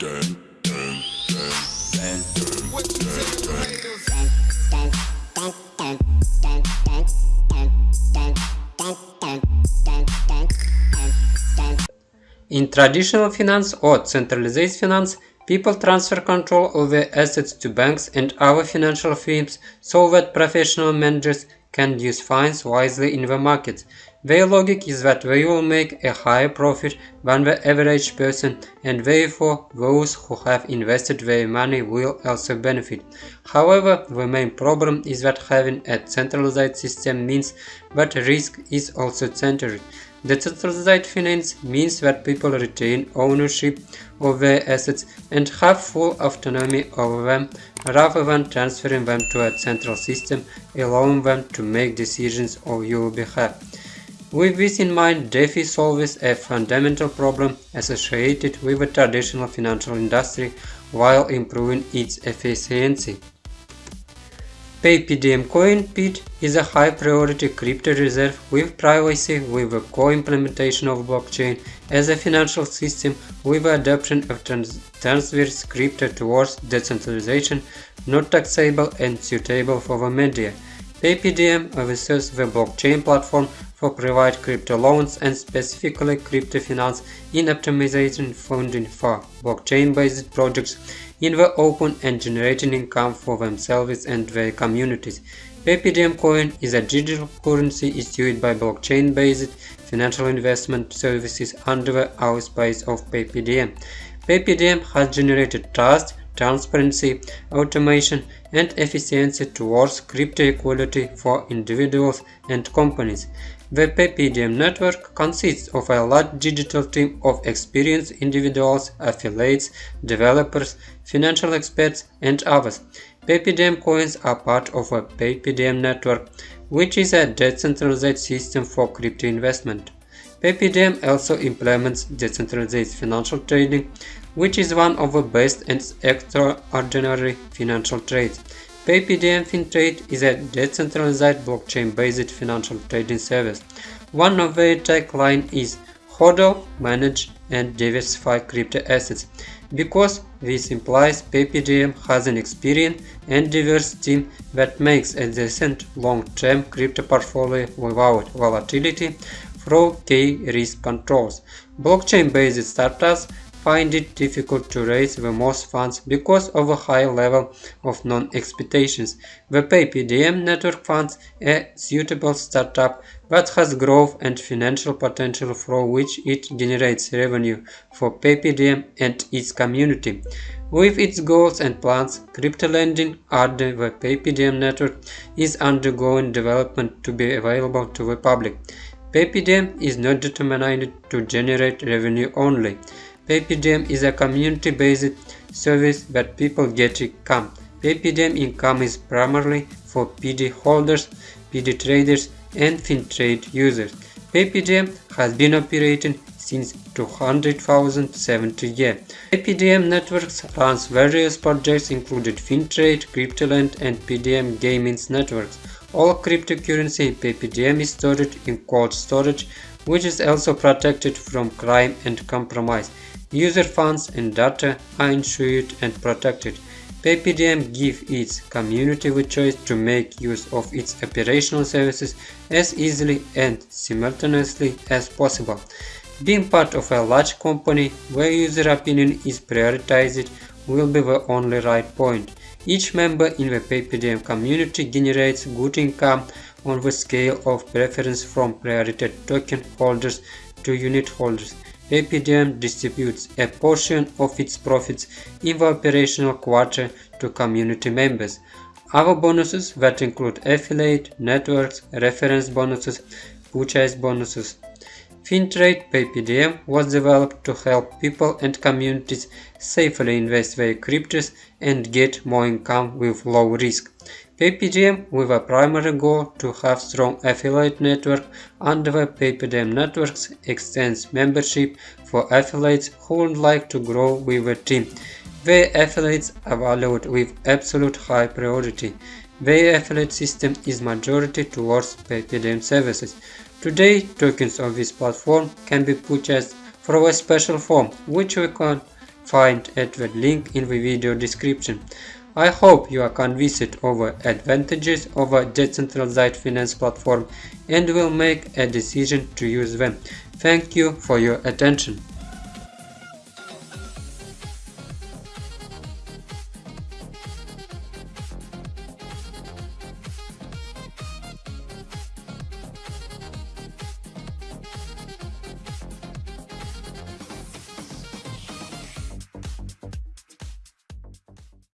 In traditional finance or centralized finance, people transfer control of their assets to banks and other financial firms so that professional managers can use funds wisely in the markets. Their logic is that they will make a higher profit than the average person and therefore those who have invested their money will also benefit. However, the main problem is that having a centralized system means that risk is also centered. Decentralized finance means that people retain ownership of their assets and have full autonomy over them rather than transferring them to a central system allowing them to make decisions on your behalf. With this in mind, DeFi solves a fundamental problem associated with the traditional financial industry while improving its efficiency. PayPDM coin PID is a high priority crypto reserve with privacy with the co-implementation of blockchain as a financial system with the adoption of trans transverse crypto towards decentralization not taxable and suitable for the media. PayPDM oversees the blockchain platform for provide crypto loans and specifically crypto finance in optimization funding for blockchain-based projects in the open and generating income for themselves and their communities. PayPDM coin is a digital currency issued by blockchain-based financial investment services under the auspice of PayPDM. PayPDM has generated trust, transparency, automation, and efficiency towards crypto equality for individuals and companies. The PayPDM network consists of a large digital team of experienced individuals, affiliates, developers, financial experts, and others. PayPDM coins are part of a PayPDM network, which is a decentralized system for crypto investment. PayPDM also implements decentralized financial trading, which is one of the best and extraordinary financial trades. PayPDM FinTrade is a decentralized blockchain-based financial trading service. One of their tagline is HODL, manage and diversify crypto assets. Because this implies PayPDM has an experienced and diverse team that makes a decent long-term crypto portfolio without volatility through key risk controls. Blockchain-based startups find it difficult to raise the most funds because of a high level of non-expectations. The PayPDM network funds a suitable startup that has growth and financial potential through which it generates revenue for PayPDM and its community. With its goals and plans, crypto lending under the PayPDM network is undergoing development to be available to the public. PayPDM is not determined to generate revenue only. PayPDM is a community-based service that people get income. PayPDM income is primarily for PD holders, PD traders, and FinTrade users. PayPDM has been operating since 200,070 year. PayPDM networks runs various projects including FinTrade, CryptoLand, and PDM Gaming's networks. All cryptocurrency in PayPDM is stored in cold storage, which is also protected from crime and compromise. User funds and data are insured and protected. PayPDM gives its community the choice to make use of its operational services as easily and simultaneously as possible. Being part of a large company where user opinion is prioritized will be the only right point. Each member in the PayPDM community generates good income on the scale of preference from priority token holders to unit holders. PayPDM distributes a portion of its profits in the operational quarter to community members. Other bonuses that include affiliate, networks, reference bonuses, purchase bonuses. FinTrade PayPDM was developed to help people and communities safely invest their cryptos and get more income with low risk. PayPDM with a primary goal to have strong affiliate network under the PayPDM networks extends membership for affiliates who would like to grow with the team. Their affiliates are valued with absolute high priority. Their affiliate system is majority towards PayPDM services. Today, tokens of this platform can be purchased through a special form, which we can find at the link in the video description. I hope you are convinced the advantages of a decentralized finance platform and will make a decision to use them. Thank you for your attention.